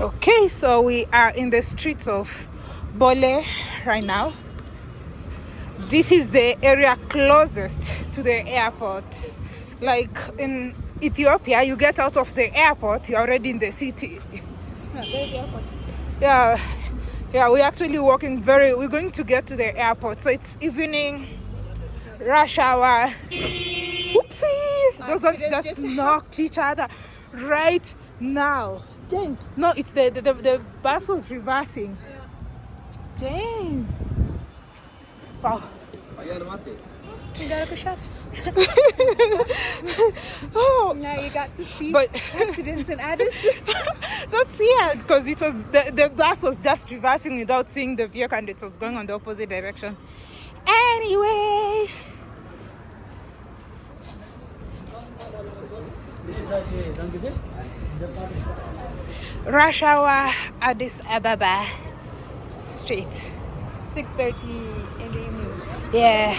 Okay, so we are in the streets of Bole right now. This is the area closest to the airport. Like in Ethiopia, you get out of the airport, you're already in the city. Yeah, yeah, we're actually walking very, we're going to get to the airport. So it's evening, rush hour. Oopsie! Those ones just just knocked each other right now. Dang. No, it's the the, the, the bus was reversing. Dang. Wow. You got a shot. Oh, Now you got to see But- accidents in Addis. that's weird because it was the, the bus was just reversing without seeing the vehicle and it was going on the opposite direction. Anyway. Rush hour Addis Ababa Street. 6.30 in the evening. Yeah.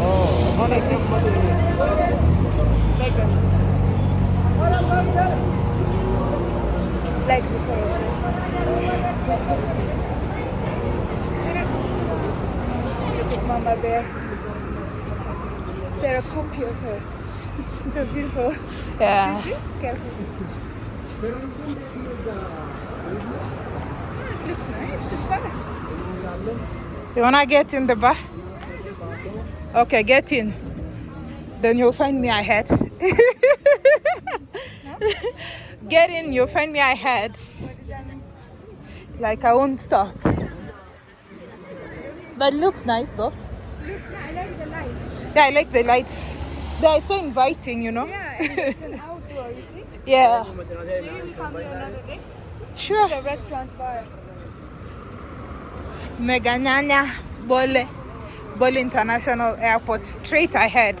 Oh, like this. Beggars. Like before. Look at Mama Bear. They're a copy of her. So beautiful. Yeah. See? Careful. Ah, this looks nice. It's fun. You wanna get in the bar? Okay, get in. Then you'll find me ahead. get in, you'll find me ahead. What does that mean? Like I won't stop. But it looks nice though. Looks nice. I like the lights. Yeah, I like the lights. They are so inviting, you know? Yeah, it's an outdoor, you see? Yeah, Maybe we come here another day. sure. It's a restaurant bar. Megenagna Bole. Bole International Airport, straight ahead.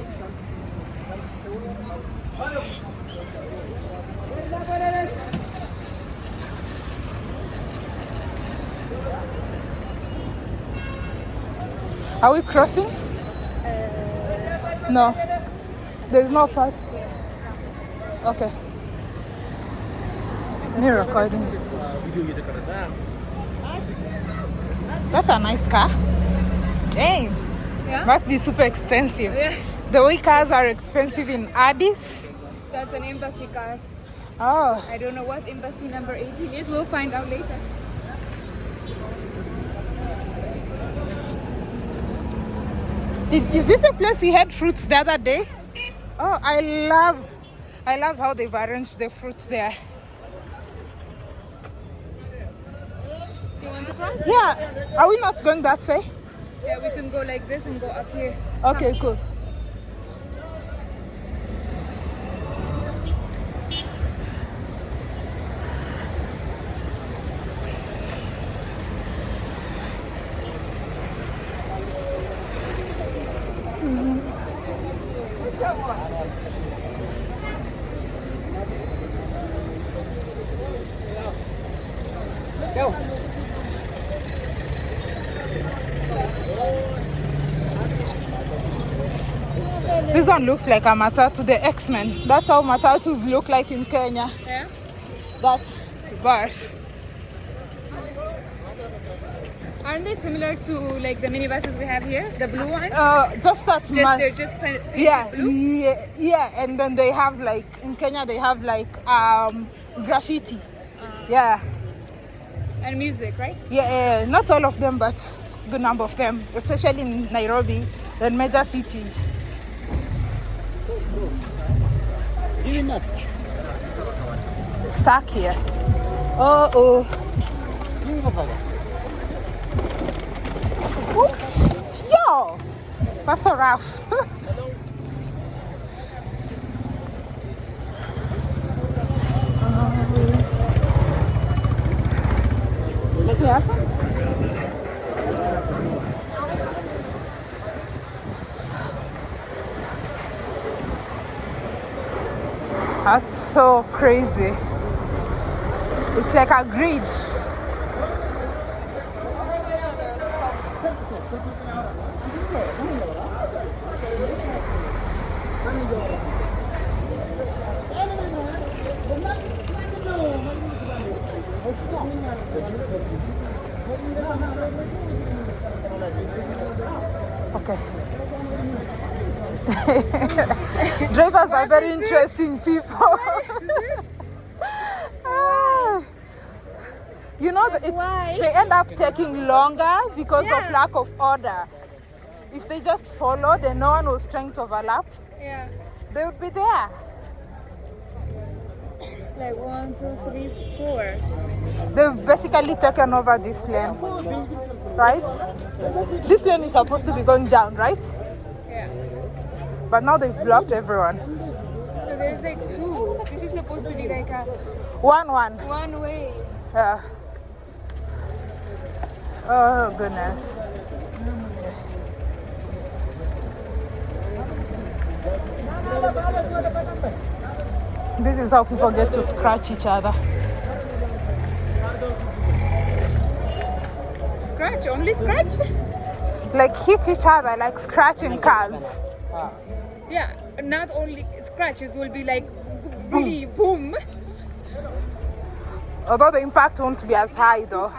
Are we crossing? No. There's no path. Okay. Me recording. That's a nice car. Dang. Yeah? Must be super expensive. Yeah. The way cars are expensive in Addis. That's an embassy car. Oh, I don't know what embassy number 18 is. We'll find out later. Is this the place we had fruits the other day? Oh, I love, I love how they've arranged the fruits there. You want to cross? Yeah, are we not going that way? Yeah, we can go like this and go up here. Okay, cool. This one looks like a matatu, the X-Men. That's how matatus look like in Kenya. Yeah. That bars. Aren't they similar to like the minibuses we have here, the blue ones? Uh, just that just they're just painted yeah, blue. yeah, yeah, and then they have like in Kenya they have like um graffiti. Yeah, And music, right? yeah, yeah, not all of them, but good number of them, especially in Nairobi and major cities. Stuck here. Oh oh. Oops. Yo, that's so rough. That's so crazy. It's like a grid. Okay. Drivers are very interesting people. Ah. you know, that it's, why? they end up taking longer because of lack of order. If they just followed and no one was trying to overlap, Yeah. they would be there. Like one, two, three, four. They've basically taken over this lane, right? This lane is supposed to be going down, right? Yeah. But now they've blocked everyone. So there's like two. This is supposed to be like a One, one. one way. Yeah. Oh goodness. Okay. This is how people get to scratch each other. Scratch, only scratch? Like hit each other, like scratching cars. Yeah, not only scratch, it will be like really boom. Although the impact won't be as high though.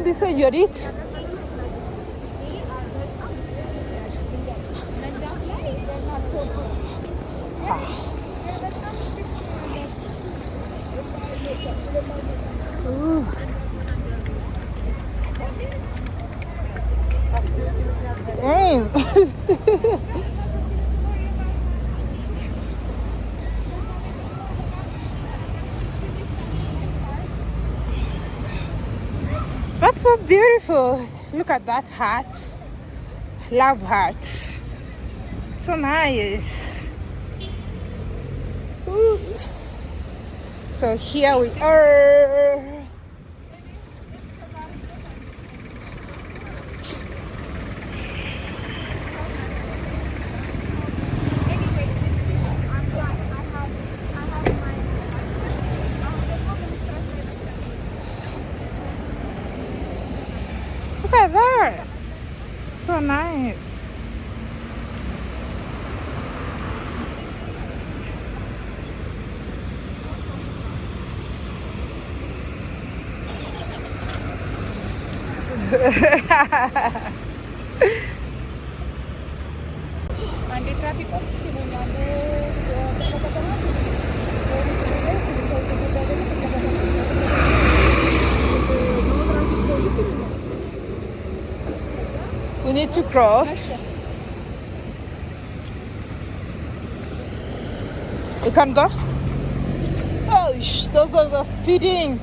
Come this way, Judith. Ooh. Damn. So beautiful. Look at that heart. Love heart. So nice. Ooh. So here we are. Look at that. So nice. Katama. No traffic police. We need to cross. We can't go? Oh, those are speeding.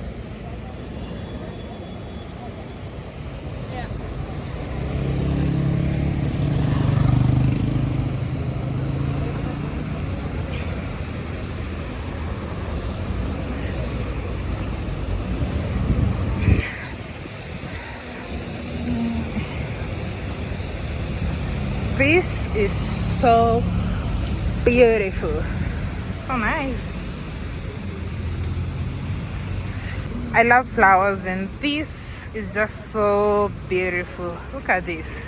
This is so beautiful. So nice. I love flowers and this is just so beautiful. Look at this.